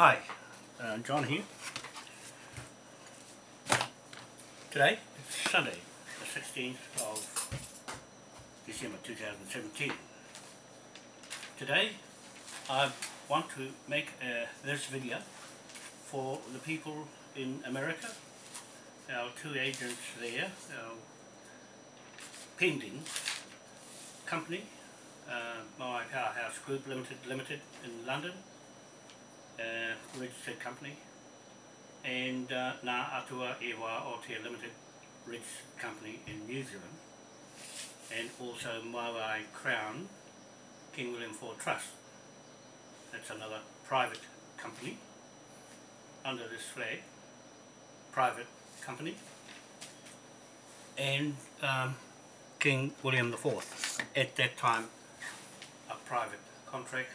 Hi, uh, John here. Today, it's Sunday, the 16th of December 2017. Today, I want to make uh, this video for the people in America, our two agents there, our pending company, uh, Moai Powerhouse Group Limited Limited in London, uh, registered company, and uh, Atua Ewa Aotea Limited registered company in New Zealand, and also Mawai Crown King William IV Trust. That's another private company. Under this flag, private company, and um, King William IV, at that time a private contract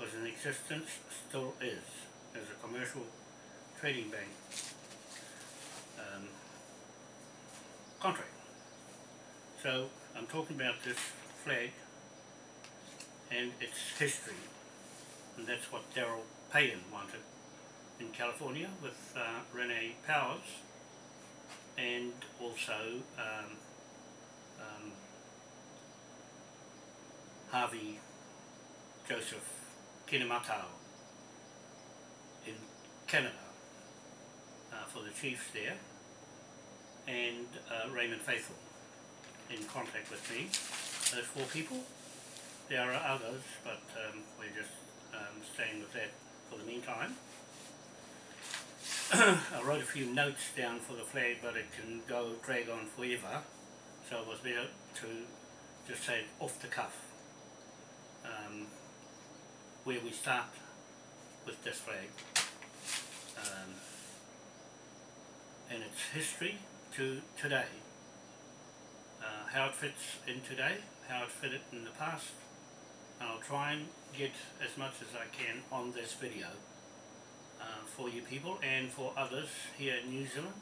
was in existence, still is, as a commercial trading bank um, contract. So I'm talking about this flag and its history, and that's what Daryl Payan wanted in California with uh, Renee Powers and also um, um, Harvey Joseph Kinematau in Canada uh, for the chiefs there and uh, Raymond Faithful in contact with me. Those four people. There are others but um, we're just um, staying with that for the meantime. I wrote a few notes down for the flag but it can go drag on forever so it was better to just say off the cuff um, where we start with this flag. Um, and its history to today. Uh, how it fits in today how it fitted in the past and I'll try and get as much as I can on this video uh, for you people and for others here in New Zealand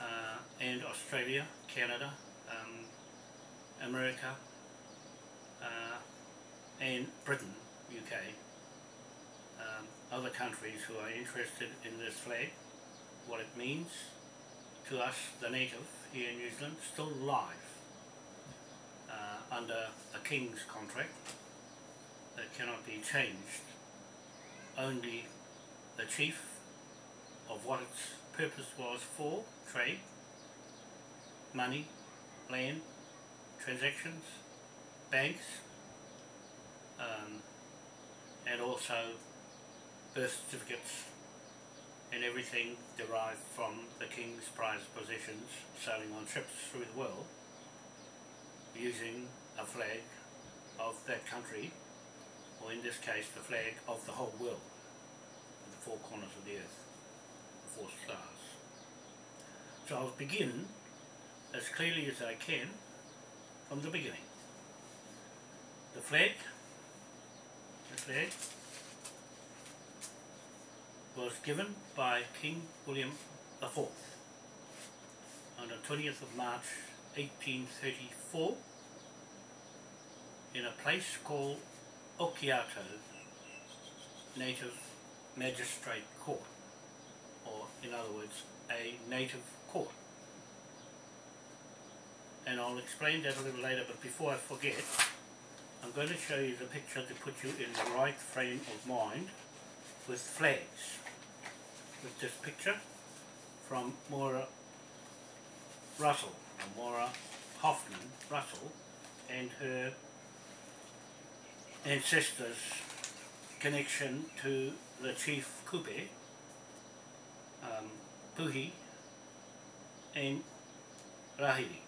uh, and Australia, Canada, um, America uh, and Britain, UK. Um, other countries who are interested in this flag, what it means to us, the native here in New Zealand, still live uh, under a king's contract that cannot be changed. Only the chief of what its purpose was for, trade, money, land, transactions, banks, um, and also birth certificates and everything derived from the king's Prize positions sailing on ships through the world using a flag of that country or in this case the flag of the whole world the four corners of the earth, the four stars. So I'll begin as clearly as I can from the beginning. The flag, was given by King William IV on the 20th of March 1834 in a place called Okiato Native Magistrate Court or in other words a native court. And I'll explain that a little later but before I forget I'm going to show you the picture to put you in the right frame of mind with flags with this picture from Maura Russell, Maura Hoffman Russell and her ancestors connection to the chief Kupe, um, Puhi and Rahiri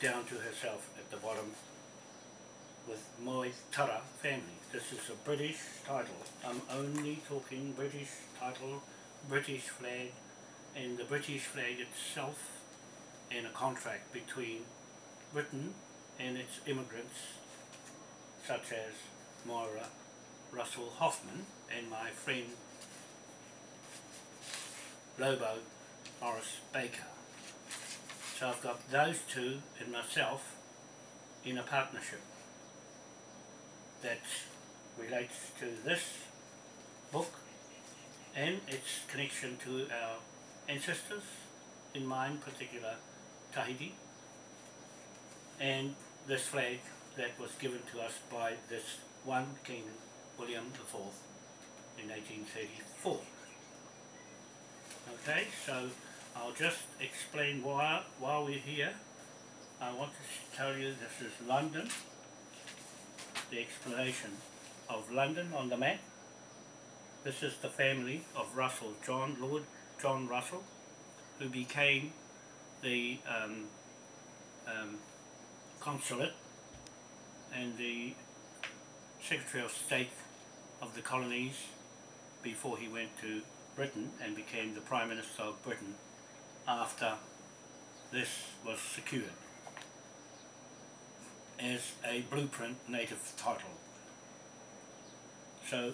down to herself at the bottom with Moe Tara family. This is a British title. I'm only talking British title, British flag, and the British flag itself and a contract between Britain and its immigrants such as Moira Russell Hoffman and my friend Lobo Morris Baker. So I've got those two and myself in a partnership that's relates to this book and its connection to our ancestors, in mine particular Tahiti, and this flag that was given to us by this one King William IV in 1834. Okay, so I'll just explain why while we're here. I want to tell you this is London, the explanation of London on the map. This is the family of Russell, John, Lord John Russell, who became the um, um, consulate and the Secretary of State of the colonies before he went to Britain and became the Prime Minister of Britain after this was secured as a blueprint native title. So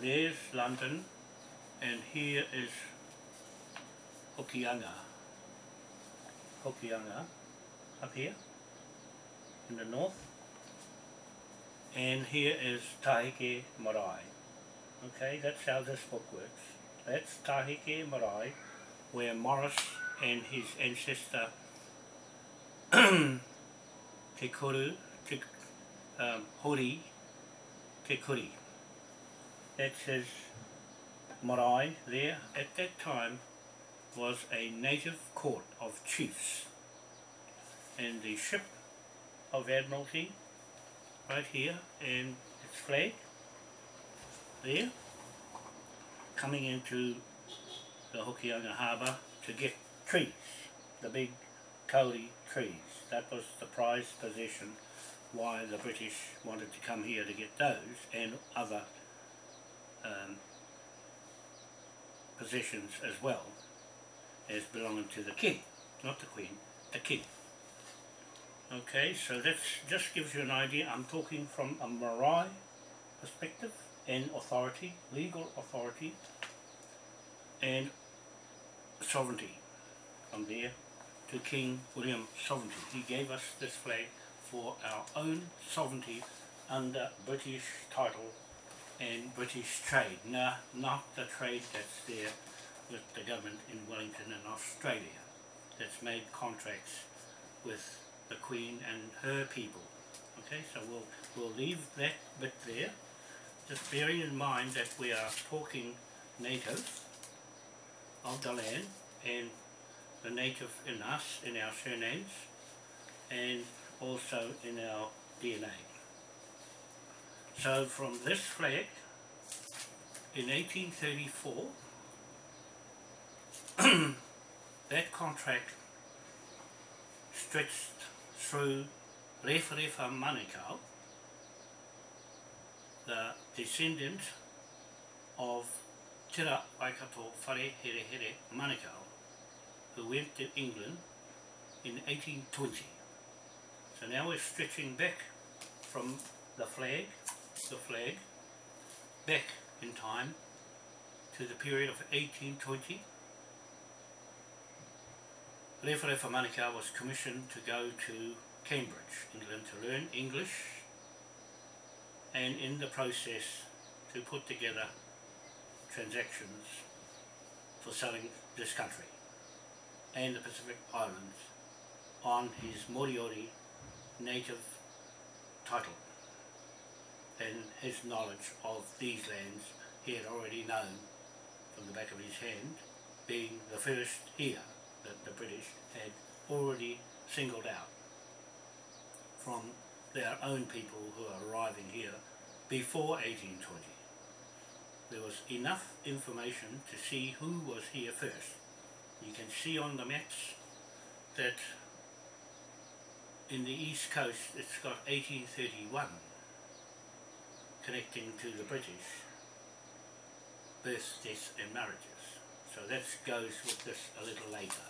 there's London and here is Hokianga. Hokianga up here in the north and here is Tahike Marae. Okay, that's how this book works. That's Tahike Marae where Morris and his ancestor Te Kuru, um, Hori, Te Kuri. That's his marae there. At that time was a native court of chiefs and the ship of Admiralty right here and its flag there coming into the Hokianga Harbour to get trees, the big kauri trees. That was the prized possession why the British wanted to come here to get those and other um, possessions as well as belonging to the king, not the queen, the king. Okay, so that just gives you an idea. I'm talking from a marae perspective and authority, legal authority and sovereignty from there to King William sovereignty. He gave us this flag for our own sovereignty under British title and British trade, no, not the trade that's there with the government in Wellington and Australia that's made contracts with the Queen and her people. Okay, so we'll, we'll leave that bit there, just bearing in mind that we are talking native of the land and the native in us, in our surnames, and also in our DNA. So from this flag, in 1834, that contract stretched through Rewharewha Manukau, the descendant of Tira Waikato Whare Here Here Manukau, who went to England in 1820. So now we're stretching back from the flag, the flag, back in time to the period of 1820. Rewharewha Manukau was commissioned to go to Cambridge, England to learn English and in the process to put together transactions for selling this country and the Pacific Islands on his Moriori native title and his knowledge of these lands he had already known from the back of his hand being the first here that the British had already singled out from their own people who are arriving here before 1820. There was enough information to see who was here first. You can see on the maps that in the east coast it's got 1831 connecting to the British births, deaths and marriages. So that goes with this a little later.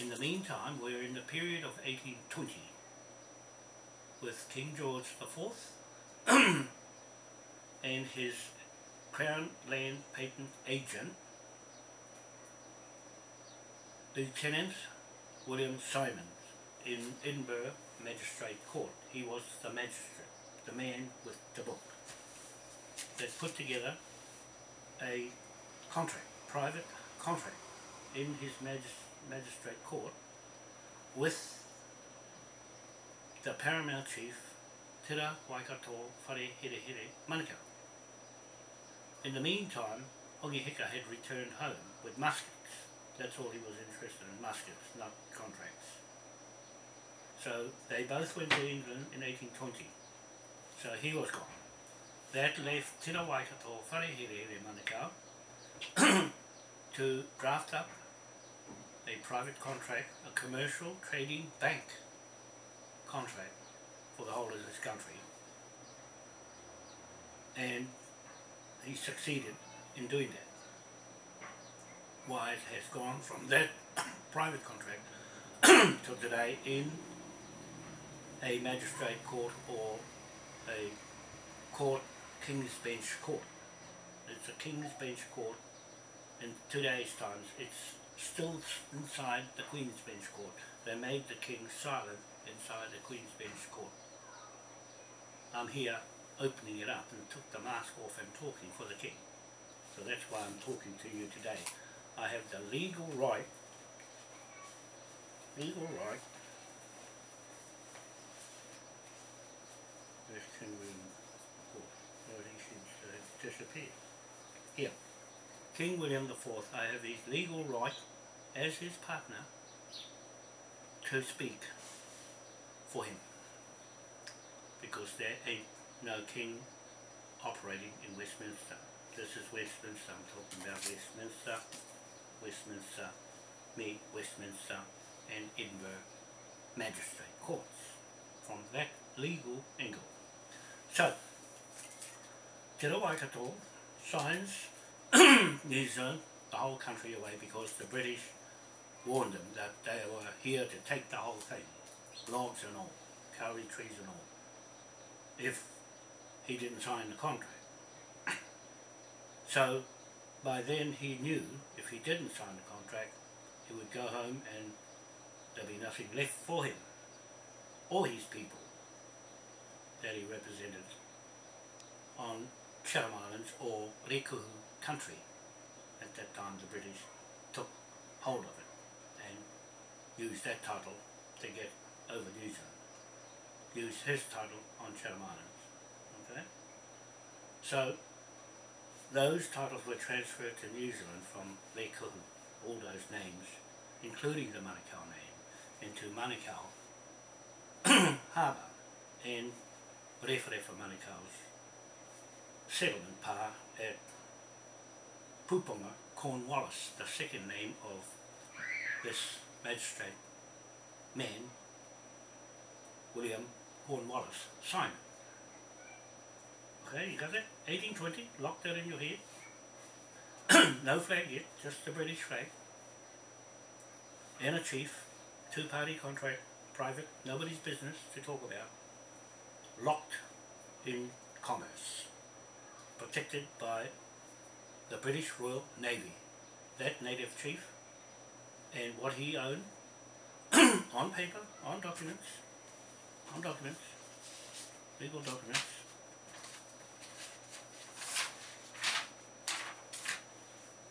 In the meantime we're in the period of 1820 with King George IV and his Crown Land Patent Agent Lieutenant William Simons in Edinburgh Magistrate Court. He was the magistrate, the man with the book. that put together a contract, private contract, in his magis magistrate court with the paramount chief Tira Waikato Whare Here Here Manukau. In the meantime, Hongi Hika had returned home with muskets. That's all he was interested in, muskets, not contracts. So they both went to England in 1820. So he was gone. That left Tira Waikato Whare Here Here Manukau to draft up a private contract, a commercial trading bank contract for the whole of this country. And he succeeded in doing that. Why has gone from that private contract to today in a magistrate court or a court, King's Bench court. It's a King's Bench court. In today's times, it's still inside the Queen's Bench court. They made the King silent inside the Queen's Bench court. I'm here opening it up and took the mask off and talking for the King. So that's why I'm talking to you today. I have the legal right, legal right, this can we, oh, he disappeared. Here, King William IV, I have his legal right as his partner to speak for him because there ain't no king operating in Westminster. This is Westminster, I'm talking about Westminster, Westminster, me, Westminster and Edinburgh magistrate courts from that legal angle. So, Te Waikato signs New Zealand, the whole country away because the British warned them that they were here to take the whole thing, logs and all, kauri trees and all, if he didn't sign the contract. so by then he knew if he didn't sign the contract, he would go home and there'd be nothing left for him or his people that he represented on Chatham Islands or Rekuhu country. At that time the British took hold of it and used that title to get over New Zealand. Used his title on Chatham Islands. Okay? So, those titles were transferred to New Zealand from Lekuhu, all those names, including the Manukau name, into Manukau Harbour and Rewharewha Manukau's settlement pa at Puponga Cornwallis, the second name of this magistrate man, William Cornwallis, signed Okay, you got that? 1820, lock that in your head. no flag yet, just the British flag. And a chief, two-party contract, private, nobody's business to talk about. Locked in commerce. Protected by the British Royal Navy. That native chief and what he owned on paper, on documents, on documents, legal documents,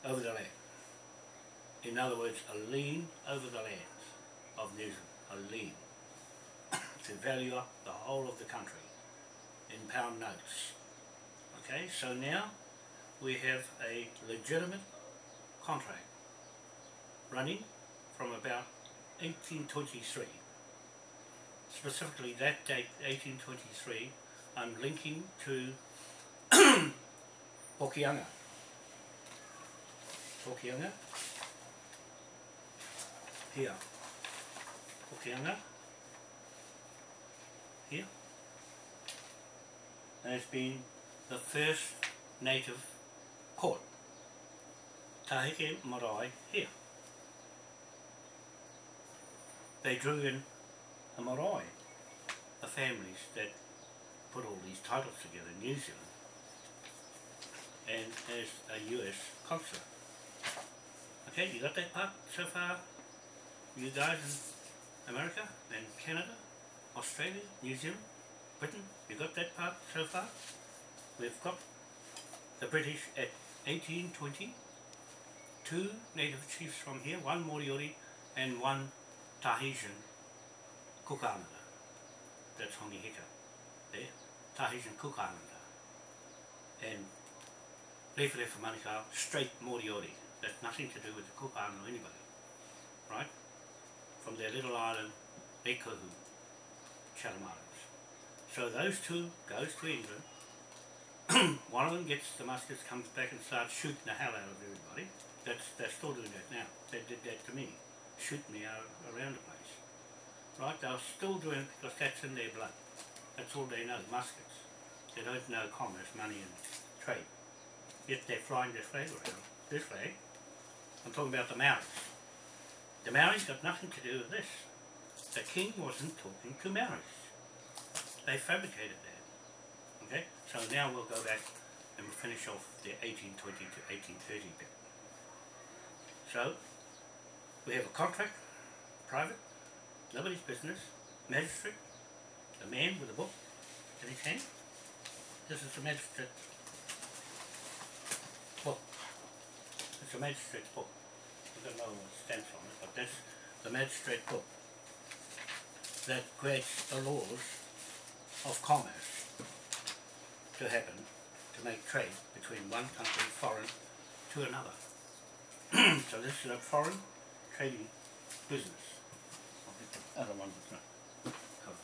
over the land. In other words, a lien over the lands of New Zealand, a lien to value up the whole of the country in pound notes. Okay, so now we have a legitimate contract running from about 1823. Specifically that date, 1823, I'm linking to Hokianga. Hokianga. Here. Hokianga. Here. It's been the first native court. Tahike Marae here they drew in the marae, the families that put all these titles together in New Zealand, and as a US consulate. Okay, you got that part so far? You guys in America and Canada, Australia, New Zealand, Britain, you got that part so far? We've got the British at 1820, two native chiefs from here, one Moriori and one Tahitian Cook Islander. That's Hongi Hika there, Tahitian Cook Islander. And Lefa Manukau, straight Moriori. That's nothing to do with the Cook Island or anybody. Right? From their little island, Ekohu, Chatham Islands. So those two goes to England. One of them gets Damascus, comes back and starts shooting the hell out of everybody. That's they're still doing that now. They did that to me. Shoot me out around the place. Right? They're still doing it because that's in their blood. That's all they know, muskets. They don't know commerce, money and trade. Yet they're flying this flag around. This flag. I'm talking about the Maoris. The Maoris got nothing to do with this. The king wasn't talking to Maoris. They fabricated that. Okay? So now we'll go back and finish off the 1820 to 1830 bit. So, we have a contract, private, nobody's business, magistrate, a man with a book in his hand. This is the magistrate book. It's a magistrate's book. I don't know what it stands on it, but that's the magistrate book that creates the laws of commerce to happen, to make trade between one country, foreign, to another. so this is a foreign trading business. I'll get the other one not covered.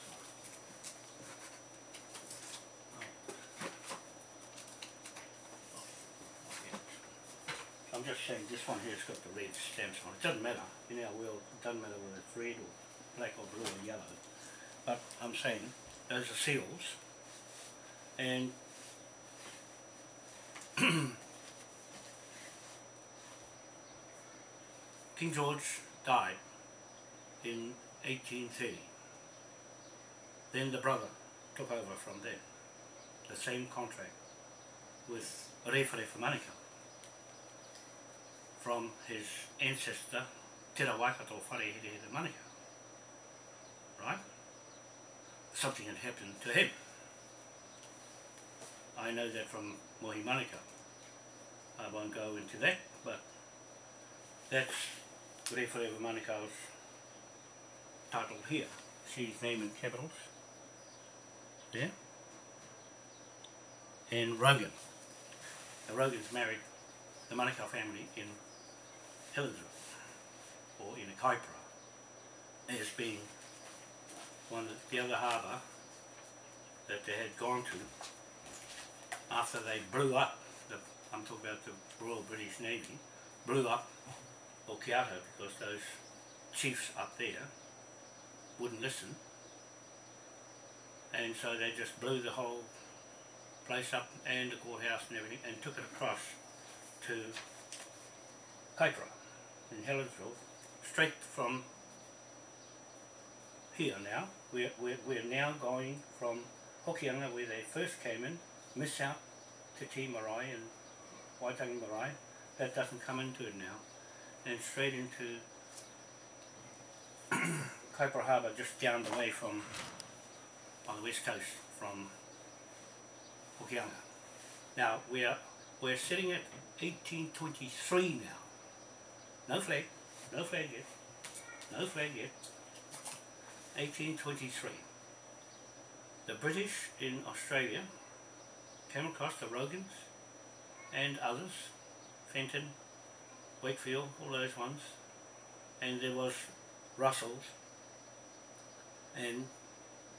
I'm just saying this one here's got the red stamps on it. It doesn't matter in our world. It doesn't matter whether it's red or black or blue or yellow. But I'm saying those are seals and King George died in 1830. Then the brother took over from there. The same contract with Rewhare Manukau from his ancestor Te ra Waikato Wharehere Manukau. Right? Something had happened to him. I know that from Mohi. I won't go into that, but that's Rewhare Manukau's title here. See his name in capitals. There. And Rogan. The Rogans married the Manukau family in Helensville, or in a Kaipara, as being one the other harbour that they had gone to after they blew up, the, I'm talking about the Royal British Navy, blew up Okiato because those chiefs up there wouldn't listen. And so they just blew the whole place up and the courthouse and everything and took it across to Kaipara in Helensville straight from here now. We're, we're, we're now going from Hokianga where they first came in, miss out to T Marae and Waitangi Marae. That doesn't come into it now. And straight into Kaipara Harbour just down the way from on the west coast from Hokianga. Now we're we're sitting at 1823 now. No flag, no flag yet, no flag yet. 1823. The British in Australia came across the Rogans and others, Fenton, Wakefield, all those ones, and there was Russells and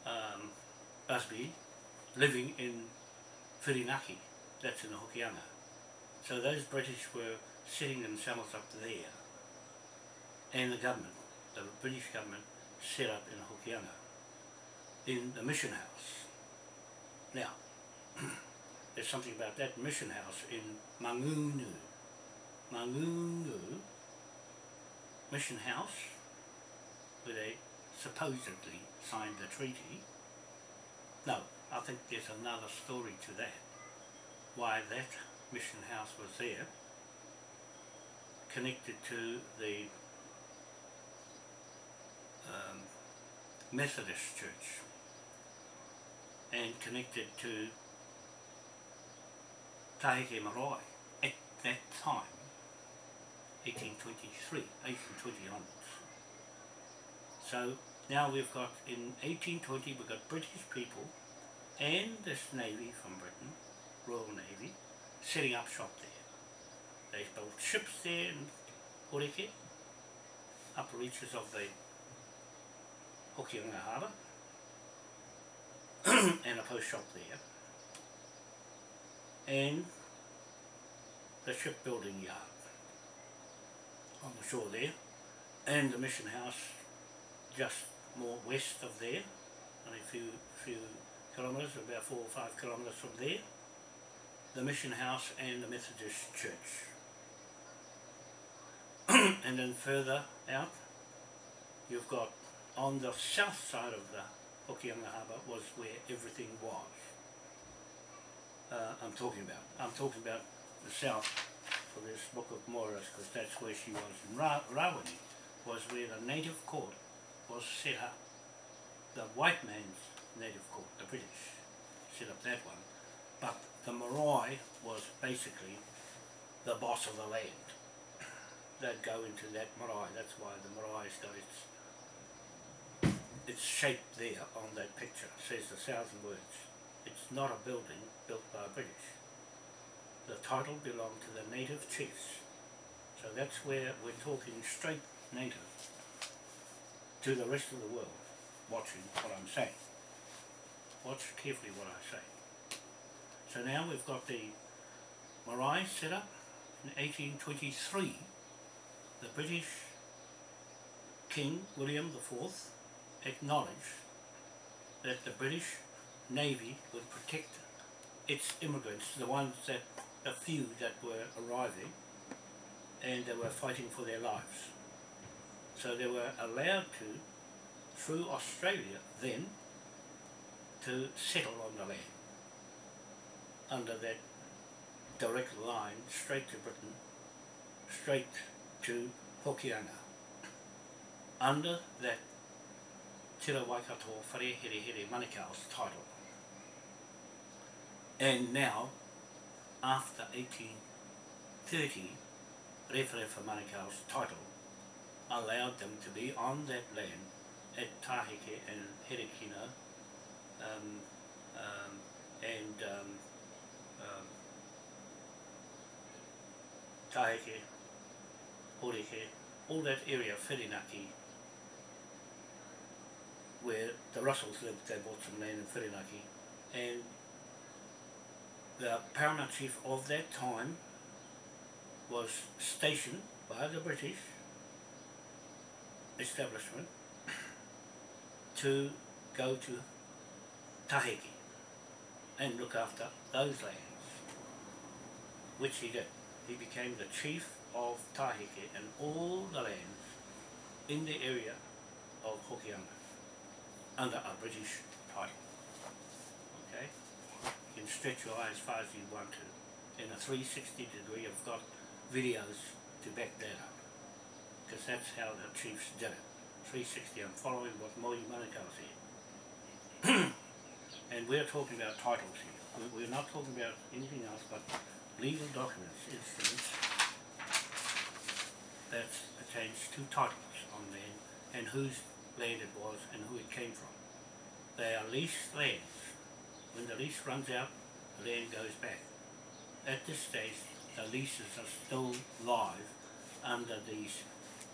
um, Busby living in Whirinaki, that's in the Hokianga. So those British were setting themselves up there, and the government, the British government, set up in Hokianga, in the mission house. Now, there's something about that mission house in Mangungu. Mangungu mission house, where they supposedly signed the treaty. No, I think there's another story to that. Why that mission house was there, connected to the um, Methodist Church and connected to Tahike Marae at that time, 1823, 1820 onwards. So now we've got, in 1820, we've got British people and this Navy from Britain, Royal Navy, setting up shop there. They built ships there in Horeke, upper reaches of the Hokianga Harbour, and a post shop there. And the shipbuilding yard. On the shore there, and the mission house just more west of there, only a few, few kilometres, about four or five kilometres from there, the mission house and the Methodist church. and then further out, you've got on the south side of the Hokianga Harbour was where everything was. Uh, I'm talking about. I'm talking about the south for this Book of Moras because that's where she was. In Ra Rawene was where the native court was set up. The white man's native court, the British, set up that one. But the marae was basically the boss of the land. They'd go into that marae, that's why the marae's got its shaped there on that picture, says a thousand words. It's not a building built by British. The title belonged to the native chiefs. So that's where we're talking straight native to the rest of the world watching what I'm saying. Watch carefully what I say. So now we've got the marae set up in 1823. The British King William IV acknowledged that the British Navy would protect its immigrants, the ones that, a few that were arriving and they were fighting for their lives. So they were allowed to, through Australia then, to settle on the land under that direct line straight to Britain, straight to Hokianga. Under that Te Waikato Whare Here Here Manukau's title. And now, after 1830, Referefa Manukau's title allowed them to be on that land at Tahike and Herekina um, um, and um, um, Tahike, Horeke, all that area, Whirinaki, where the Russells lived, they bought some land in Whirinaki, and the paramount chief of that time was stationed by the British establishment to go to Tahiki and look after those lands, which he did. He became the chief of Tahiki and all the lands in the area of Hokianga under a British title. Okay? You can stretch your eye as far as you want to. In a 360 degree, I've got videos to back that up. Because that's how the chiefs did it. 360, I'm following what Moi Manukau said. and we're talking about titles here. We're not talking about anything else but legal documents, instruments that pertains to titles on land and whose land it was and who it came from. They are leased lands. When the lease runs out, the land goes back. At this stage, the leases are still live under these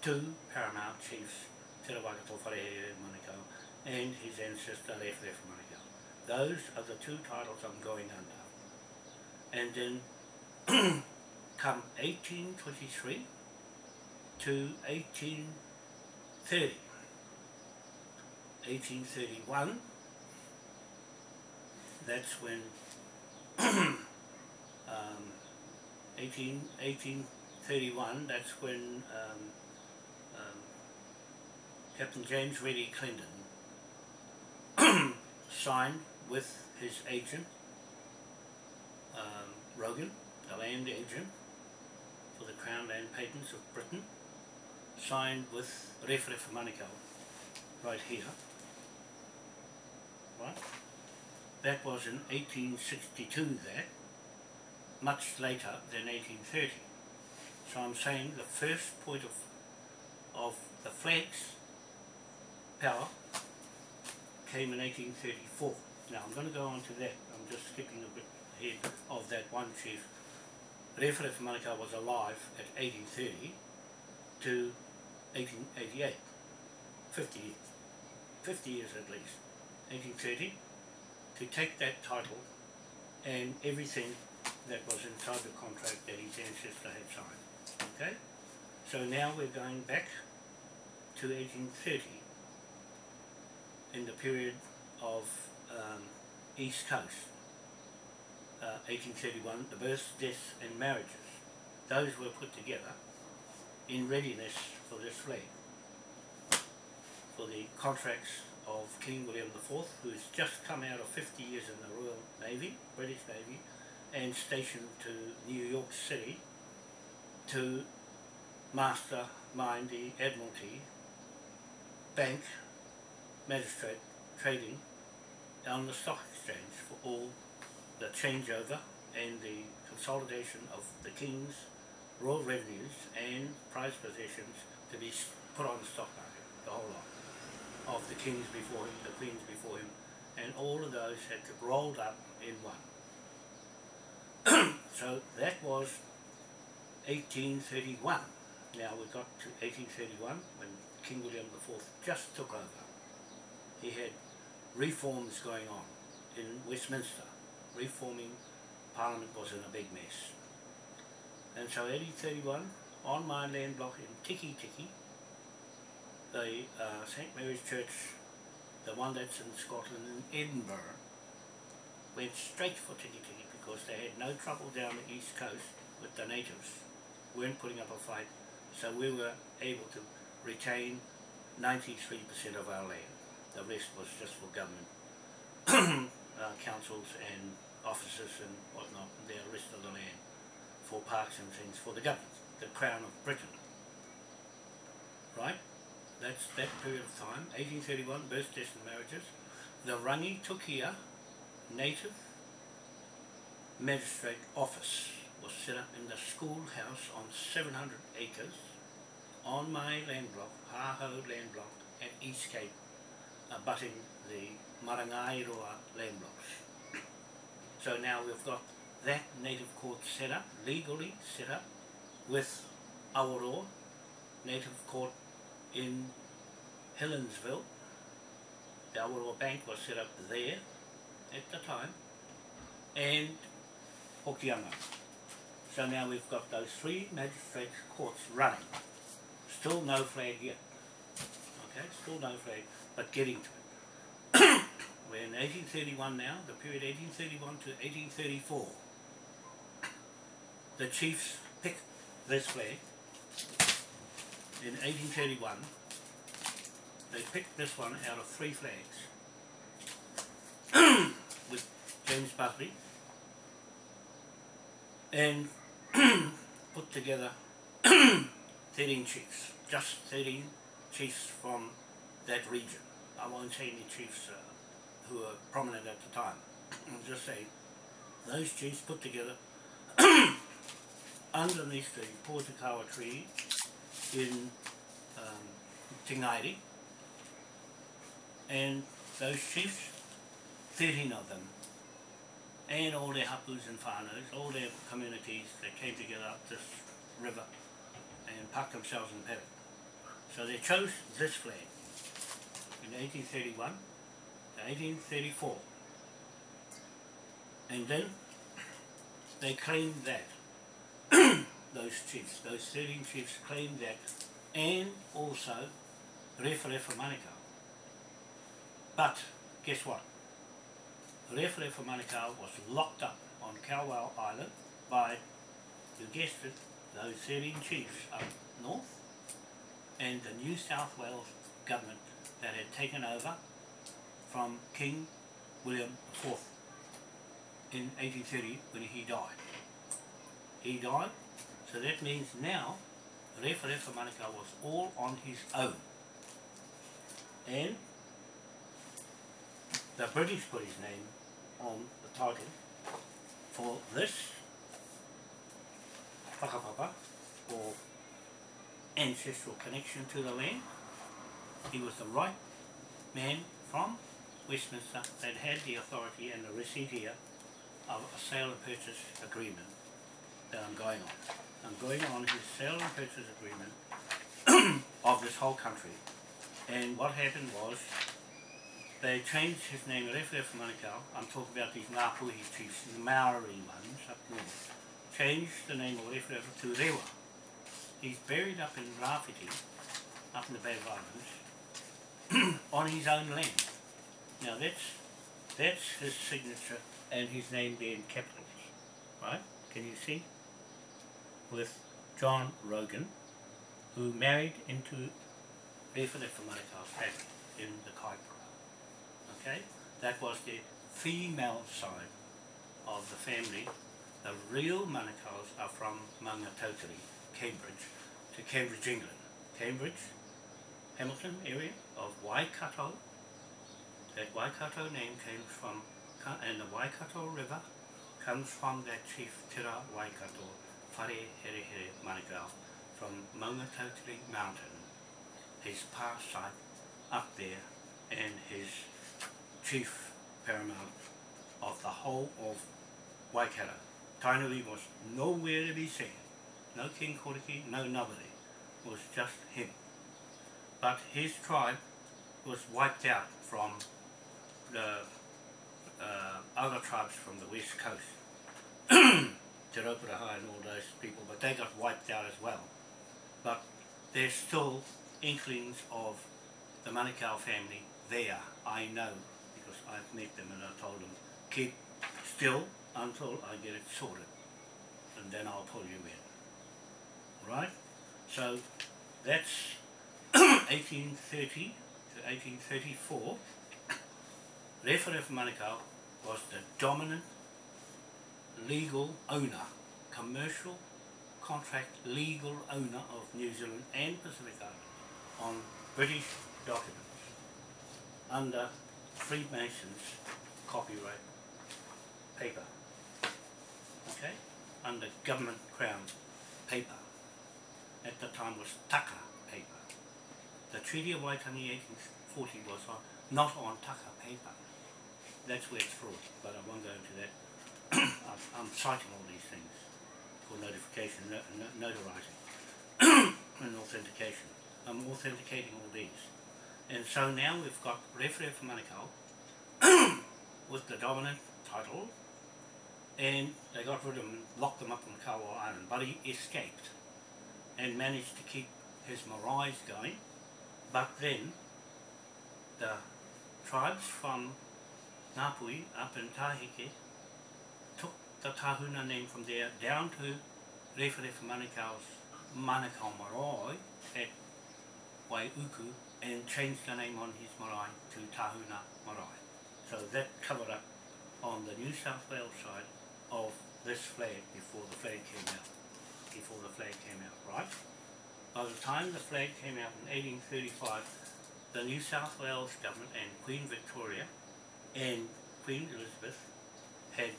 two paramount chiefs, Te Rawakato Wharehere Manukau and his ancestor Rewharewha Manukau. Those are the two titles I'm going under. And then come 1823 to 1830. 1831, that's when um, 18, 1831, that's when um, um, Captain James Reddy Clendon signed with his agent, um, Rogan, the land agent for the Crown Land Patents of Britain, signed with Rewharewha Manukau right here. Right? That was in 1862 that. much later than 1830. So I'm saying the first point of, of the flag's power came in 1834. Now I'm going to go on to that, I'm just skipping a bit ahead of that one chief. Rewharewha Manukau was alive at 1830 to 1888, 50 years, 50 years at least, 1830, to take that title and everything that was inside the contract that his ancestor had signed. Okay? So now we're going back to 1830 in the period of um, East Coast, uh, 1831, the births, deaths and marriages. Those were put together in readiness for this flag, for the contracts of King William IV, who's just come out of 50 years in the Royal Navy, British Navy, and stationed to New York City to mastermind the Admiralty, bank, magistrate, trading on the stock exchange for all the changeover and the consolidation of the King's royal revenues and prize possessions to be put on the stock market, the whole lot, of the kings before him, the queens before him, and all of those had to rolled up in one. so that was 1831. Now we got to 1831 when King William IV just took over. He had reforms going on in Westminster. Reforming Parliament was in a big mess. And so 1831, on my land block in Tikitiki, the uh, St Mary's Church, the one that's in Scotland in Edinburgh, went straight for Tikitiki because they had no trouble down the east coast with the natives, weren't putting up a fight, so we were able to retain 93% of our land. The rest was just for government uh, councils and officers and whatnot, the rest of the land for parks and things for the government, the Crown of Britain. Right? That's that period of time, 1831, births, deaths and marriages. The Rangitukia Native Magistrate Office was set up in the schoolhouse on 700 acres on my land block, Haho land block at East Cape, abutting the Marangairoa land blocks. So now we've got that native court set up, legally set up, with Awaroa Native Court in Helensville. Awaroa Bank was set up there at the time, and Hokianga. So now we've got those three magistrate courts running. Still no flag yet. Okay, still no flag, but getting to it. We're in 1831 now, the period 1831 to 1834 the chiefs picked this flag in 1831. They picked this one out of three flags with James Busby and put together 13 chiefs, just 13 chiefs from that region. I won't say any chiefs uh, who were prominent at the time. I'll just say those chiefs put together underneath the Pōhutukawa tree in um, and those chiefs, 13 of them, and all their hapus and whānaus, all their communities that came together up this river and parked themselves in paddock. So they chose this flag in 1831 to 1834 and then they claimed that those chiefs, those 13 chiefs claimed that and also Rewharewha Manukau. But guess what? Rewharewha Manukau was locked up on Kowal Island by, you guessed it, those 13 chiefs up north and the New South Wales government that had taken over from King William IV in 1830 when he died he died. So that means now Rewharewha Manukau was all on his own. And the British put his name on the title for this whakapapa or ancestral connection to the land. He was the right man from Westminster that had the authority and the receipt here of a sale and purchase agreement that I'm going on. I'm going on his sale and purchase agreement of this whole country. And what happened was they changed his name, Rewharewha Manukau, I'm talking about these Ngāpuhi chiefs, the Maori ones up north, changed the name of Rewharewha to Rewa. He's buried up in Rāwhiti, up in the Bay of Islands, on his own land. Now that's, that's his signature and his name there in capitals, right? Can you see? With John Rogan, who married into Rewharewha Manukau's family in the Kaipara okay? That was the female side of the family. The real Manukau's are from Maungatautari, Cambridge, to Cambridge, England. Cambridge, Hamilton area of Waikato. That Waikato name came from, and the Waikato River comes from that chief Tira Waikato, Whare Here Here Manukau, from Maungatautari Mountain, his past site up there, and his chief paramount of the whole of Waikato. Tainui was nowhere to be seen. No King Koriki, no nobody. It was just him. But his tribe was wiped out from the uh, other tribes from the west coast. Te Rauparaha and all those people, but they got wiped out as well. But there's still inklings of the Manukau family there, I know, because I've met them and I told them, keep still until I get it sorted and then I'll pull you in. Right? So that's 1830 to 1834. Rewharewha Manukau was the dominant legal owner, commercial contract legal owner of New Zealand and Pacific Islands on British documents under Freemasons copyright paper. Okay? Under government crown paper. At the time was taka paper. The Treaty of Waitangi 1840 was on, not on taka paper. That's where it's fraud, but I won't go into that. I'm citing all these things for notification, no, no, notarizing and authentication. I'm authenticating all these. And so now we've got Rewharewha Manukau with the dominant title and they got rid of him, locked him up on Kawa Island, but he escaped and managed to keep his marae going. But then the tribes from Ngāpuhi up in Taheke the Tahuna name from there down to Rewharewha Manukau's Manukau Marae at Waiuku and changed the name on his marae to Tahuna Marae. So that covered up on the New South Wales side of this flag before the flag came out. Before the flag came out, right? By the time the flag came out in 1835, the New South Wales government and Queen Victoria and Queen Elizabeth had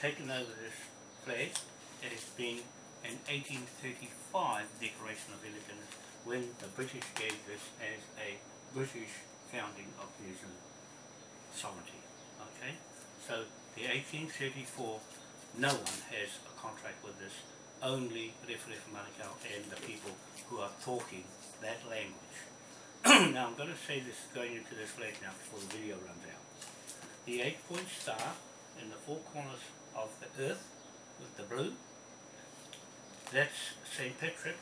taken over this flag has been an 1835 Declaration of Independence when the British gave this as a British founding of New Zealand sovereignty. Okay, so the 1834, no one has a contract with this, only Rewharewha Manukau and the people who are talking that language. now I'm going to say this going into this flag now before the video runs out. The eight point star in the four corners of the earth with the blue, that's St. Patrick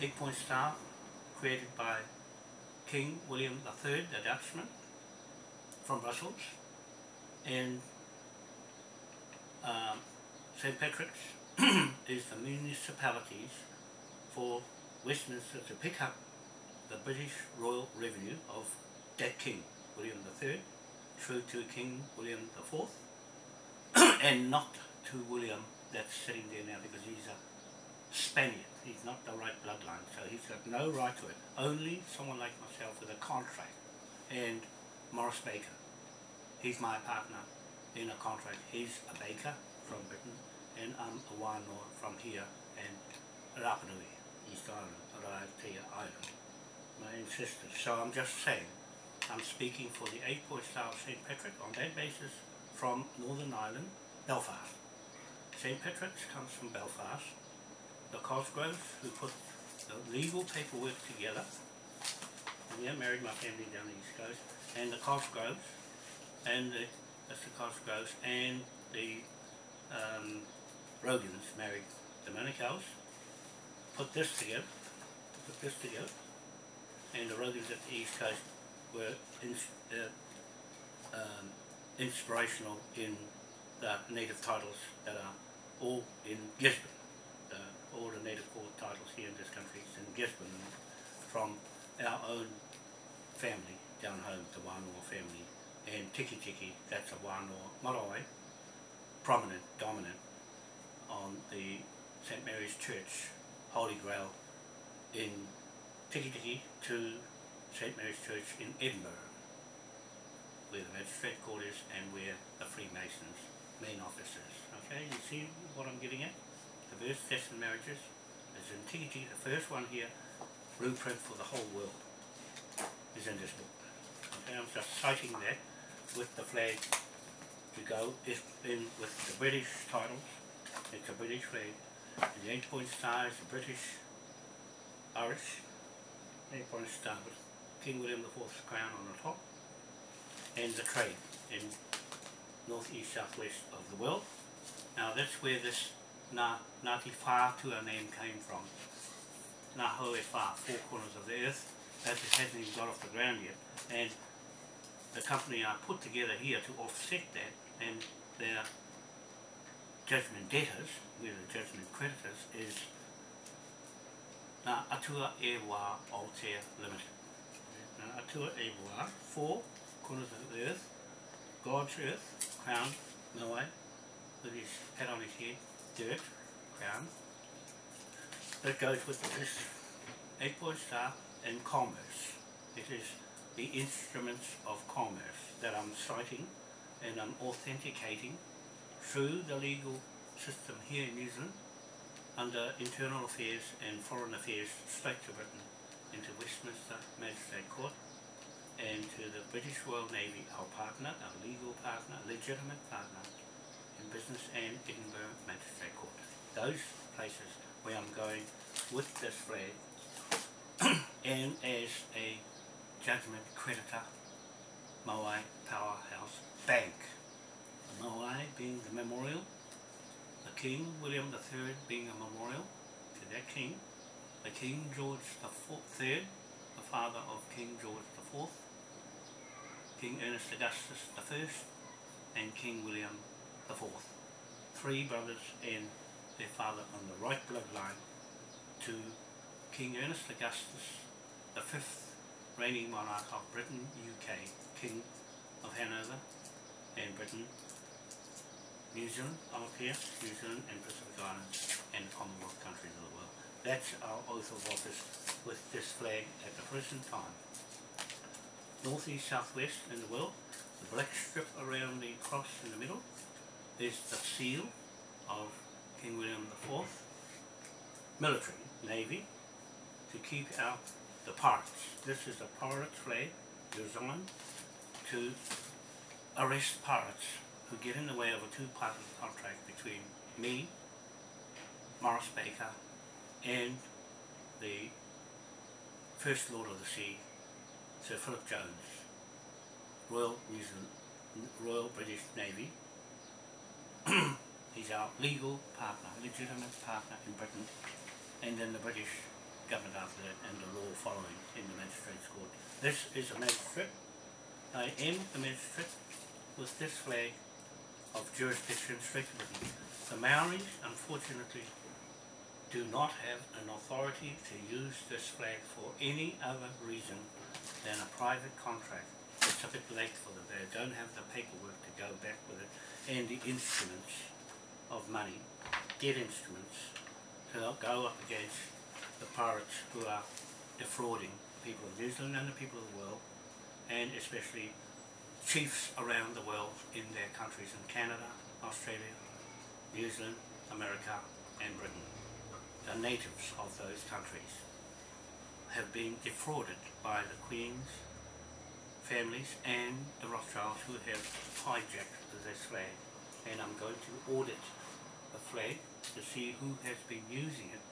eight point star created by King William III, the Dutchman, from Brussels, and um, St. Patrick's is the municipalities for Westminster to pick up the British royal revenue of that King, William III, through to King William IV, and not to William that's sitting there now because he's a Spaniard. He's not the right bloodline, so he's got no right to it. Only someone like myself with a contract. And Morris Baker. He's my partner in a contract. He's a baker from Britain, and I'm a wānoa from here and Rapa Nui, East Island, Raiatea Island, my ancestors. So I'm just saying, I'm speaking for the eight boy star of St. Patrick on that basis from Northern Ireland, Belfast. St. Patrick's comes from Belfast. The Cosgroves who put the legal paperwork together, and yeah, married my family down the East Coast, and the Cosgroves, and the, that's the Cosgroves, and the um, Rogans married the Manicals, put this together, put this together, and the Rogans at the East Coast were uh, um, inspirational in the native titles that are all in Gisborne. Uh, all the native court titles here in this country is in Gisborne from our own family down home, the Wānoa family, and Tikitiki, that's a Wānoa marae, prominent, dominant on the St Mary's Church, Holy Grail in Tikitiki to St Mary's Church in Edinburgh, where the magistrate court is and where the Freemasons main office is. Okay, you see what I'm getting at? The birth, deaths and marriages is in the first one here, blueprint for the whole world is in this book. Okay, I'm just citing that with the flag to go if in with the British titles. It's a British flag. And the eight point star is the British Irish eight point star with King William IV's crown on the top. And the trade in north east southwest of the world. Now that's where this Na Ngāti Whātua name came from. Ngā Hoe Whā, four corners of the earth. That it hasn't even got off the ground yet. And the company are put together here to offset that and their judgment debtors, we're the judgment creditors, is Ngā Atua E Wā Limited. Ngā Atua E four corners of the earth, God's earth, crown, Moai, with his hat on his head, dirt, crown. That goes with this eight point star and commerce. It is the instruments of commerce that I'm citing and I'm authenticating through the legal system here in New Zealand under Internal Affairs and Foreign Affairs straight to Britain into Westminster Magistrate Court and to the British Royal Navy, our partner, our legal partner, legitimate partner in business and Edinburgh Magistrate Court. Those places where I'm going with this flag and as a judgment creditor, Moai Powerhouse Bank. Moai being the memorial, the King William III being a memorial to that king, the King George III, the father of King George IV, King Ernest Augustus I, and King William IV. Three brothers and their father on the right bloodline to King Ernest Augustus, the fifth reigning monarch of Britain, UK, King of Hanover and Britain, New Zealand, up here, New Zealand and Pacific Islands and the Commonwealth countries of the world. That's our oath of office with this flag at the present time northeast, southwest in the world. The black strip around the cross in the middle is the seal of King William IV. Military, Navy, to keep out the pirates. This is a pirate flag designed to arrest pirates who get in the way of a two-party contract between me, Morris Baker, and the First Lord of the Sea, Sir Philip Jones, Royal New Zealand, Royal British Navy. He's our legal partner, legitimate partner in Britain, and then the British government after that, and the law following in the magistrate's court. This is a magistrate. I am a magistrate with this flag of jurisdiction Britain. The Maoris, unfortunately, do not have an authority to use this flag for any other reason than a private contract. It's a bit late for them. They don't have the paperwork to go back with it and the instruments of money, debt instruments, to go up against the pirates who are defrauding the people of New Zealand and the people of the world and especially chiefs around the world in their countries in Canada, Australia, New Zealand, America and Britain, the natives of those countries, have been defrauded by the Queen's families and the Rothschilds who have hijacked this flag. And I'm going to audit the flag to see who has been using it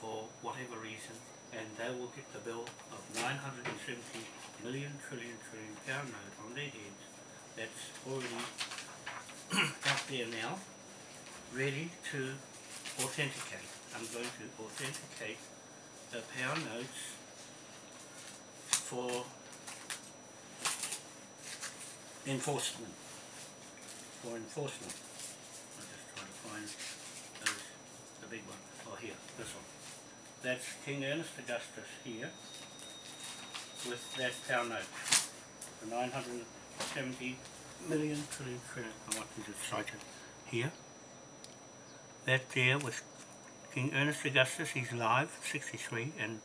for whatever reason and they will get the bill of 970 million trillion trillion pound note on their heads that's already out there now ready to authenticate. I'm going to authenticate the pound notes for enforcement. For enforcement. I'm just trying to find those, the big one. Oh here, this one. That's King Ernest Augustus here with that pound note. The 970 million trillion trillion, I want to cite it here. That there with King Ernest Augustus, he's alive, 63, and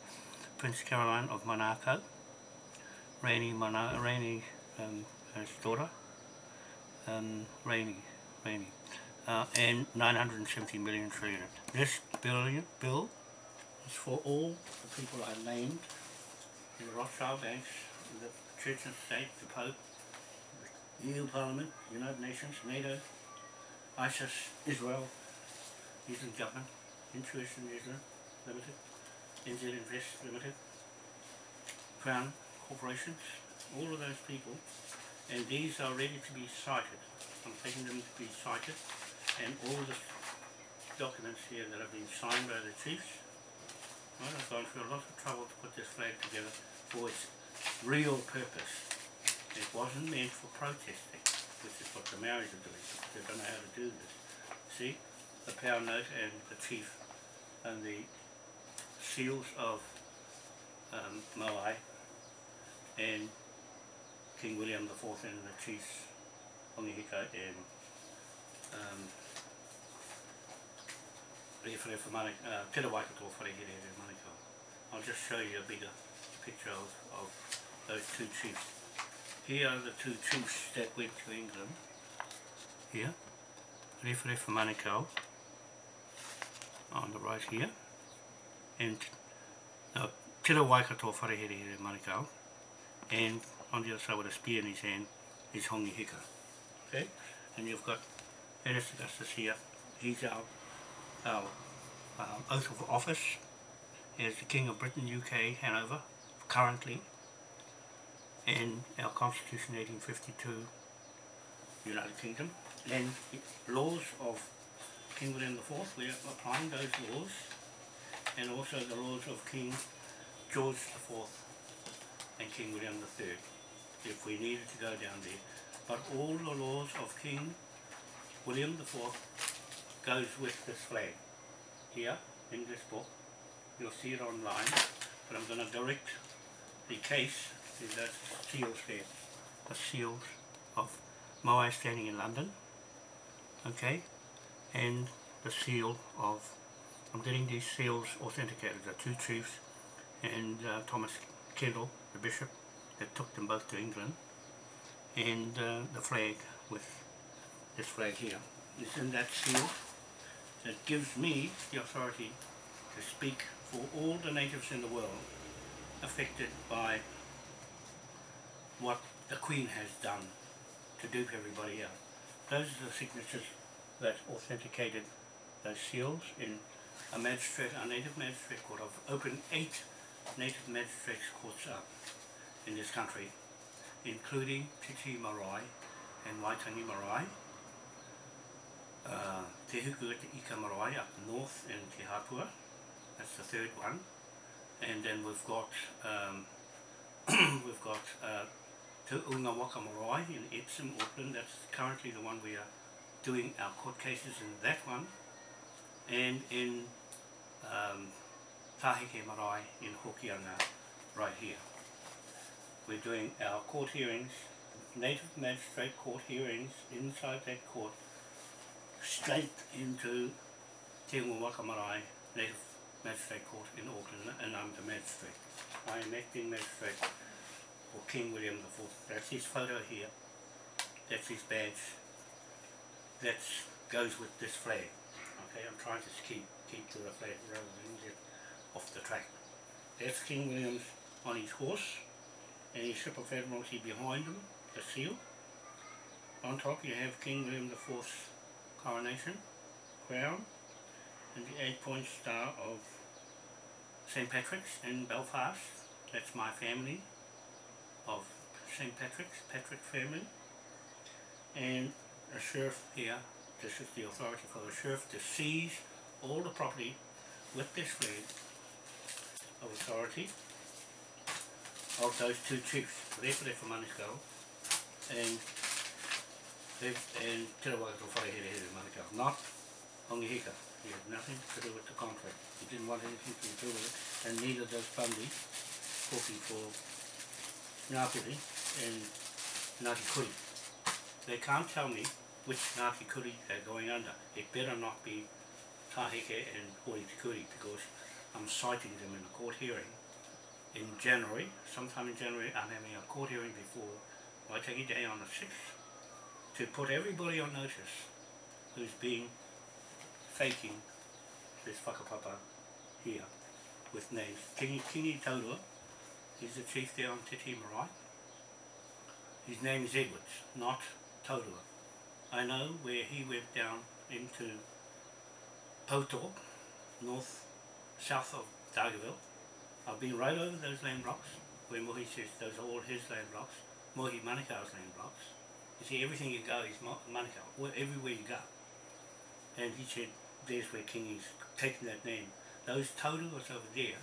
Prince Caroline of Monaco, Rainy, Mona Rainy um, daughter, um, Rainy, Rainy, uh, and 970 million trillion. This billion bill is for all the people I named, the Rothschild banks, the Church and State, the Pope, the EU Parliament, United Nations, NATO, ISIS, Israel, Zealand Government, Intuition Zealand Limited, NZ Invest Limited, Crown Corporations, all of those people, and these are ready to be cited. I'm taking them to be cited, and all the documents here that have been signed by the chiefs. Well, I've gone through a lot of trouble to put this flag together for its real purpose. It wasn't meant for protesting, which is what the Maoris are doing. They don't know how to do this. See, the pound note and the chief and the seals of um, Moai and King William IV and the chiefs Hongi Hika and um, Rewharewha Manukau, uh, Te Waikato Wharehere and Manukau. I'll just show you a bigger picture of, of those two chiefs. Here are the two chiefs that went to England. Here, Rewharewha Manukau on the right here and uh, Tira Waikato Wharehere Here Manukau and on the other side with a spear in his hand is Hongi Hika. Okay? And you've got Ernest Augustus here. He's our, our uh, oath of office as the King of Britain, UK, Hanover, currently. And our Constitution 1852, United Kingdom. And laws of King William IV, we are applying those laws. And also the laws of King George IV and King William III if we needed to go down there. But all the laws of King William IV goes with this flag. Here, in this book, you'll see it online, but I'm going to direct the case to those seals there, the seals of Moai standing in London, okay, and the seal of, I'm getting these seals authenticated, the two chiefs and uh, Thomas Kendall, the bishop, that took them both to England and uh, the flag with this flag here is in that seal that gives me the authority to speak for all the natives in the world affected by what the Queen has done to dupe everybody else. Those are the signatures that authenticated those seals in a magistrate, a native magistrate court. I've opened eight native magistrates courts up in this country, including Te Tii Marae and Waitangi Marae, uh, Te Huku Ika Marae up north in Te Hapua, that's the third one, and then we've got um, we've got uh, Te Unga Waka Marae in Epsom, Auckland, that's currently the one we are doing our court cases in that one, and in um, Taheke Marae in Hokianga, right here we're doing our court hearings, native magistrate court hearings inside that court, straight into Te Waka Marae Native Magistrate Court in Auckland, and I'm the magistrate. I am acting magistrate for King William IV. That's his photo here. That's his badge. That goes with this flag. Okay, I'm trying to keep keep to the flag rather than get off the track. That's King William's on his horse and his ship of Admiralty behind him, the seal. On top you have King William IV's coronation, crown, and the eight-point star of St. Patrick's in Belfast. That's my family of St. Patrick's, Patrick family. And a sheriff here, this is the authority for the sheriff to seize all the property with this flag of authority of those two chiefs, Repere for Manukau and and Te Rawakato Here Manukau, not Hongi Hika. He had nothing to do with the contract. He didn't want anything to do with it, and neither does Bundy, talking for Ngāpiri and Ngāti Kuri. They can't tell me which Ngāti Kuri are going under. It better not be Tahike and Hori Kuri because I'm citing them in a court hearing in January, sometime in January, I'm having a court hearing before Waitaki Day on the 6th to put everybody on notice who's being faking this whakapapa here with names. Kingi, Kingi Taurua, he's the chief there on Te Tii Marae. His name is Edwards, not Taurua. I know where he went down into Pouto, north, south of Dargaville, I've been right over those land blocks where Mohi says those are all his land blocks, Mohi Manukau's land blocks. You see, everything you go is Manukau, everywhere you go. And he said, there's where Kingi's taking that name. Those Tauruas over there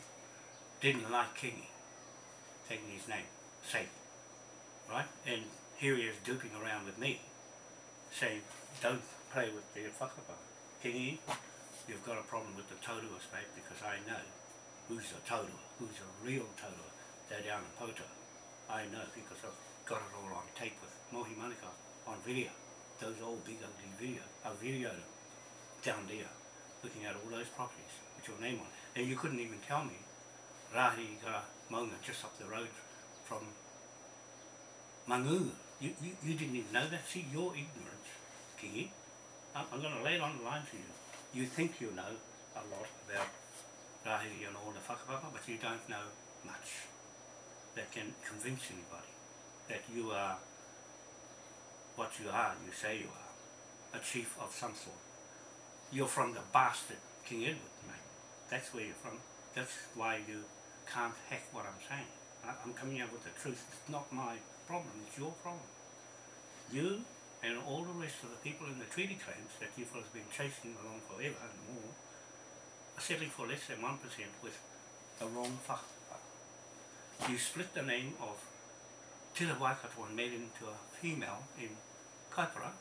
didn't like Kingi taking his name, safe, right? And here he is duping around with me, say, don't play with the whakapa. Kingi, you've got a problem with the Tauruas, mate, because I know who's a taurua, who's a real taurua. they're down in Poto. I know because I've got it all on tape with Mohi Manuka on video. Those old big ugly video, a video down there, looking at all those properties with your name on. And you couldn't even tell me Rahi Gara Maunga just up the road from Mangu. You, you, you didn't even know that. See, your ignorance, Kingi. I'm, I'm going to lay it on the line for you. You think you know a lot about rahi and all the whakapapa, but you don't know much that can convince anybody that you are what you are, you say you are, a chief of some sort. You're from the bastard King Edward, mate. That's where you're from. That's why you can't hack what I'm saying. I'm coming out with the truth. It's not my problem, it's your problem. You and all the rest of the people in the treaty claims that you fellas have been chasing along forever and more are settling for less than 1% with the wrong whakapapa. You split the name of Tira Waikato and made it into a female in Kaipara.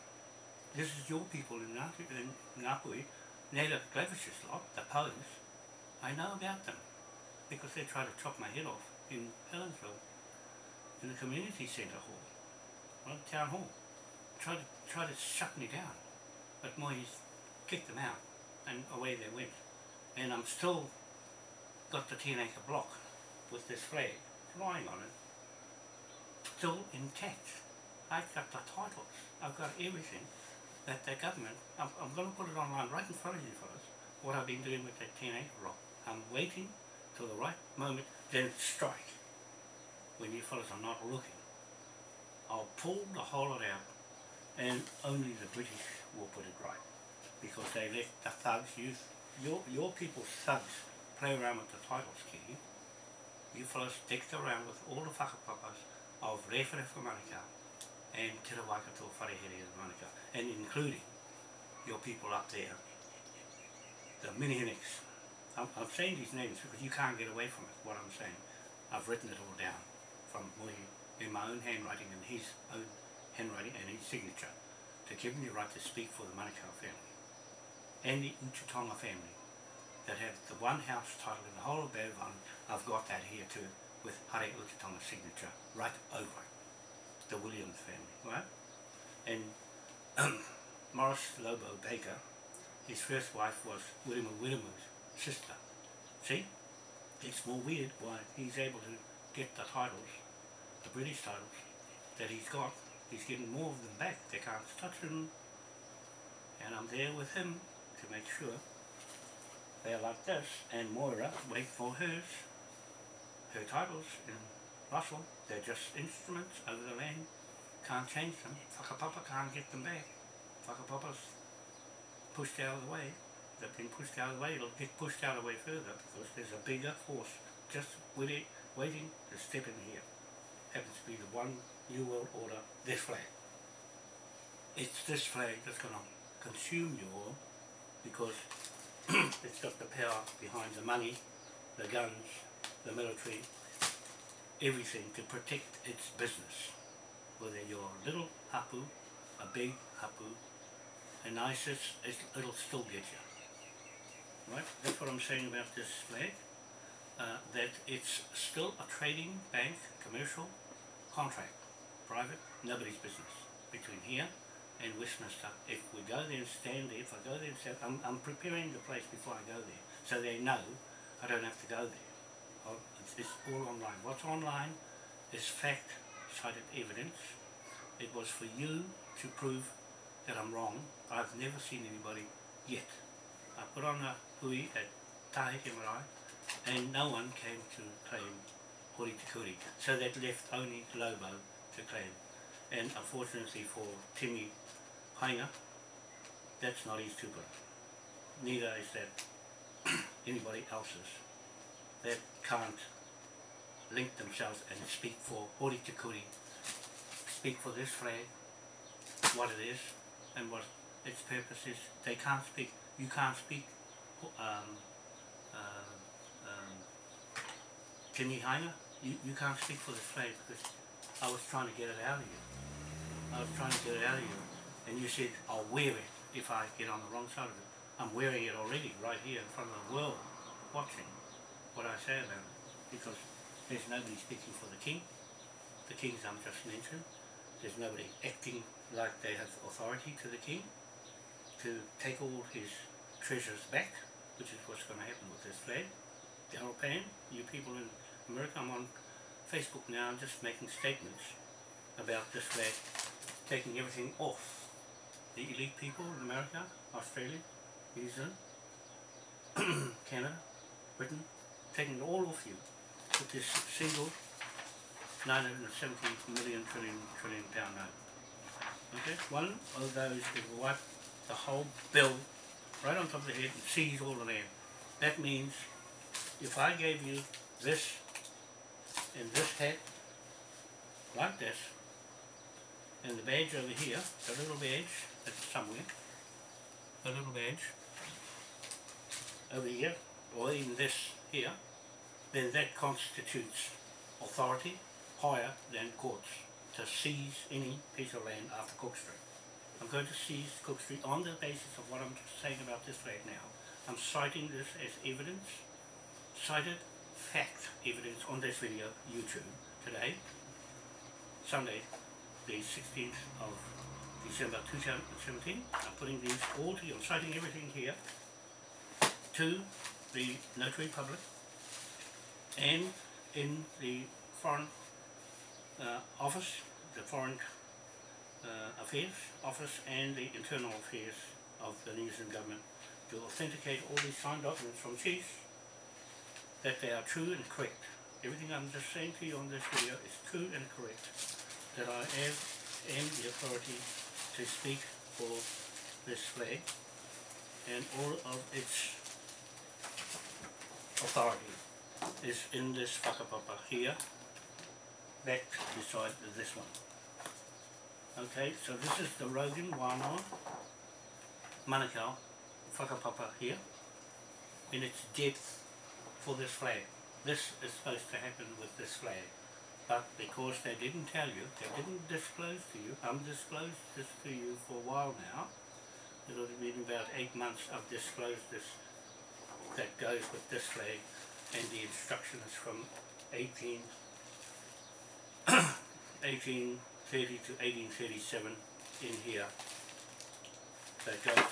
This is your people in, Ngāti, in Ngāpuhi, native Glavish's lot, the Poes. I know about them because they tried to chop my head off in Helensville in the community centre hall, well, town hall. Tried to, tried to shut me down, but Moyes kicked them out. And away they went. And I'm still got the 10 acre block with this flag flying on it. Still intact. I've got the titles, I've got everything that the government, I'm, I'm going to put it online right in front of you fellas, what I've been doing with that 10 acre block. I'm waiting till the right moment, then strike when you fellas are not looking. I'll pull the whole lot out and only the British will put it right because they let the thugs use your, your people thugs play around with the titles, Kiki. You fellas dicked around with all the whakapapas of Rewharewha Manukau and Te Rawakato Wharehere of Manukau, and including your people up there, the Minihiniks. I'm, I'm saying these names because you can't get away from it, what I'm saying. I've written it all down from my, in my own handwriting and his own handwriting and his signature to give me the right to speak for the Manukau family and the Uchitonga family that have the one house title in the whole of Bevan. I've got that here too with Hare Uchitonga's signature right over the Williams family, right? And Morris Lobo Baker, his first wife was William William's sister. See? It's more weird why he's able to get the titles, the British titles, that he's got. He's getting more of them back. They can't touch them. And I'm there with him to make sure they're like this, and Moira wait for hers, her titles. In Russell, they're just instruments over the land, can't change them, Whakapapa can't get them back, Whakapapa's pushed out of the way, they've been pushed out of the way, it'll get pushed out of the way further because there's a bigger force just with it waiting to step in here. Happens to be the one New World Order, this flag. It's this flag that's going to consume you all because it's got the power behind the money, the guns, the military, everything to protect its business. Whether you're a little hapu, a big hapu, and ISIS, it'll still get you. Right? That's what I'm saying about this flag. Uh, that it's still a trading bank, commercial contract, private, nobody's business between here and Westminster. If we go there and stand there, if I go there and stand, I'm, I'm preparing the place before I go there, so they know I don't have to go there. It's, it's all online. What's online is fact, cited evidence. It was for you to prove that I'm wrong. I've never seen anybody yet. I put on a hui at Taheke Marae, and no one came to claim Hori Tikuri, So that left only Lobo to claim. And unfortunately for Timmy Hainga, that's not his tupara. Neither is that anybody else's that can't link themselves and speak for Hori Tikuri, speak for this flag, what it is, and what its purpose is. They can't speak, you can't speak um, uh, um, You, you can't speak for this flag because I was trying to get it out of you. I was trying to get it out of you and you said I'll wear it if I get on the wrong side of it. I'm wearing it already right here in front of the world watching what I say about it because there's nobody speaking for the king. The kings I'm just mentioned. There's nobody acting like they have authority to the king to take all his treasures back, which is what's going to happen with this flag. Daryl Pan, you people in America, I'm on Facebook now, I'm just making statements about this flag, taking everything off. The elite people in America, Australia, New Zealand, Canada, Britain, taking it all off you with this single 970 million trillion trillion pound note. Okay, one of those will wipe the whole bill right on top of the head and seize all the land. That means if I gave you this and this hat like this and the badge over here, the little badge that's somewhere, the little badge over here or even this here, then that constitutes authority higher than courts to seize any piece of land after Cook Street. I'm going to seize Cook Street on the basis of what I'm saying about this flag now. I'm citing this as evidence, cited fact evidence on this video, YouTube, today, Sunday, the 16th of December 2017. I'm putting these all to you, I'm citing everything here to the Notary Public and in the Foreign uh, Office, the Foreign uh, Affairs Office and the Internal Affairs of the New Zealand Government to authenticate all these signed documents from chiefs that they are true and correct. Everything I'm just saying to you on this video is true and correct. That I have am the authority to speak for this flag and all of its authority is in this whakapapa here, back beside this one. Okay, so this is the Rogan Wānoa Manukau whakapapa here in its depth for this flag. This is supposed to happen with this flag. But because they didn't tell you, they didn't disclose to you, I'm disclosed this to you for a while now. It'll have been about eight months I've disclosed this that goes with this flag and the instructions from 18, 1830 to 1837 in here that goes,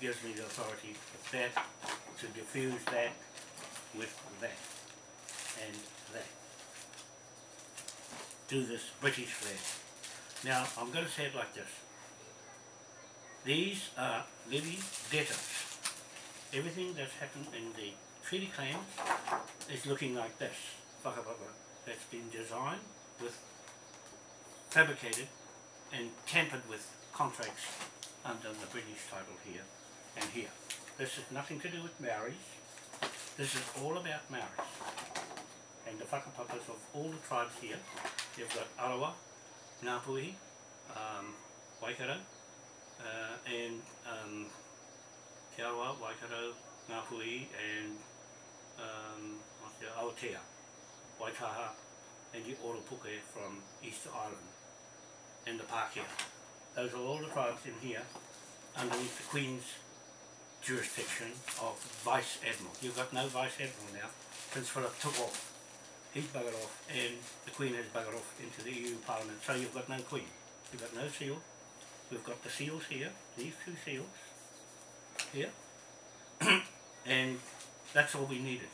gives me the authority with that to diffuse that with that and that. Do this British flag. Now I'm going to say it like this. These are living debtors everything that's happened in the treaty claims is looking like this. That's been designed with, fabricated and tampered with contracts under the British title here and here. This has nothing to do with Maoris. This is all about Maori And the whakapapas of all the tribes here. You've got Arawa, Ngāpuhi, um, Waikato, uh, and um, Te Arawa, Waikato, Ngāpuhi, and um, what's the Aotea, Waitaha, and the Oropuke from Easter Island, and the Pākehā. Those are all the tribes in here underneath the Queen's jurisdiction of Vice Admiral. You've got no Vice Admiral now. Prince Philip took off. He's buggered off and the Queen has buggered off into the EU Parliament. So you've got no Queen. You've got no seal. We've got the seals here, these two seals here. and that's all we needed.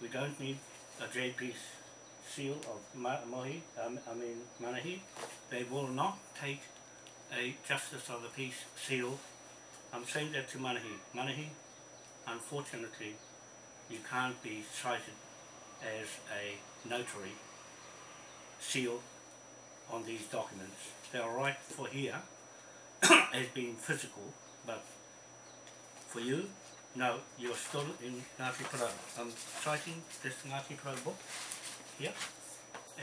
We don't need a JP seal of Ma Mohi, um, I mean Manahi. They will not take a Justice of the Peace seal. I'm saying that to Manahi. Manahi, unfortunately, you can't be cited as a notary seal on these documents. They're right for here as being physical, but for you, no, you're still in Ngāti. I'm citing this Ngāti book here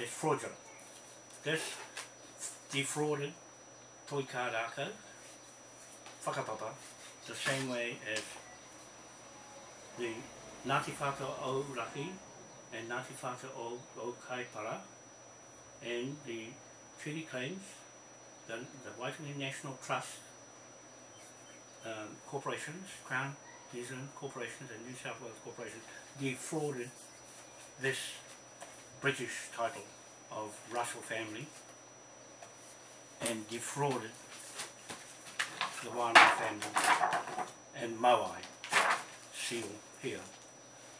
as fraudulent. This defrauded Toi Kārākau, the same way as the Ngāti Whātua o Raki and Ngāti Whātua o, o Kaipara and the treaty claims, the, the Waitangi National Trust um, corporations, Crown New Zealand corporations and New South Wales corporations defrauded this British title of Russell family and defrauded the Wānau family and Moai seal here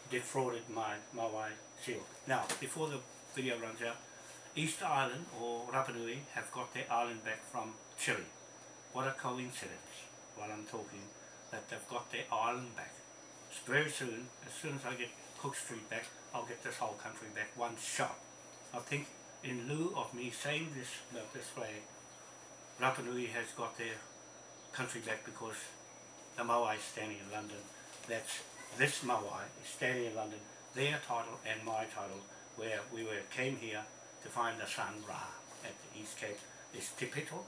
defrauded my Moai seal. Now, before the video runs out, East Island or Rapa Nui have got their island back from Chile. What a coincidence while I'm talking that they've got their island back. It's very soon, as soon as I get Cook Street back, I'll get this whole country back one shot. I think in lieu of me saying this this way, Rapa Nui has got their country back because the Moai is standing in London. That's this Moai is standing in London, their title and my title, where we were came here to find the sun Ra at the East Cape. Is Te Pito,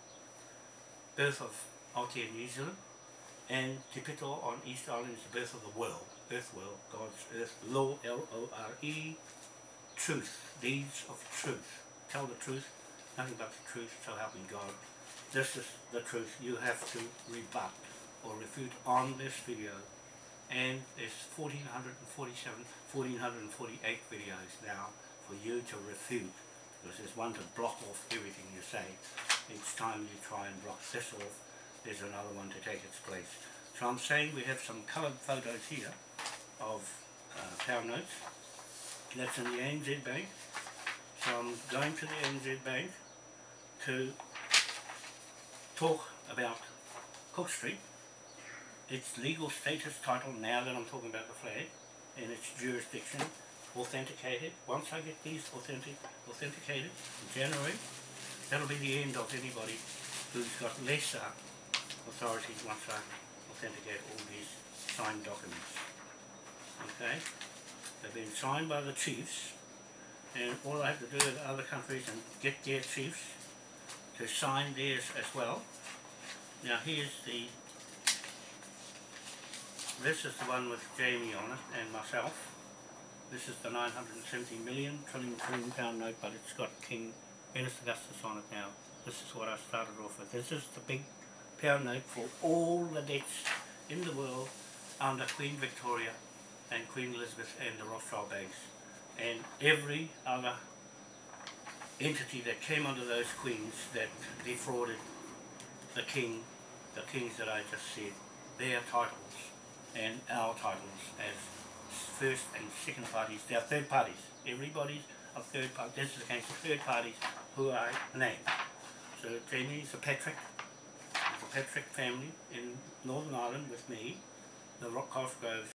birth of Aotea New Zealand, and Te Pito on East Island is the birth of the world, earth world, God's earth, Lo, L-O-R-E, truth, deeds of truth. Tell the truth, nothing but the truth, so help me God. This is the truth you have to rebut or refute on this video. And there's 1447, 1448 videos now for you to refute because there's one to block off everything you say. Each time you try and block this off, there's another one to take its place. So I'm saying we have some coloured photos here of uh, notes. That's in the ANZ Bank. So I'm going to the ANZ Bank to talk about Cook Street, its legal status title now that I'm talking about the flag, and its jurisdiction, authenticated. Once I get these authentic, authenticated in January, that'll be the end of anybody who's got lesser authority once I authenticate all these signed documents. Okay? They've been signed by the chiefs and all I have to do with other countries and get their chiefs to sign theirs as well. Now here's the, this is the one with Jamie on it and myself. This is the 970 million trillion trillion pound note but it's got King Ernest Augustus on it now. This is what I started off with. This is the big pound note for all the debts in the world under Queen Victoria and Queen Elizabeth and the Rothschild banks and every other entity that came under those queens that defrauded the king, the kings that I just said, their titles and our titles as first and second parties, they are third parties. Everybody's a third party. This is against third parties who I named. So Jamie's a Patrick, the Patrick family in Northern Ireland with me, the Rock Cosgrove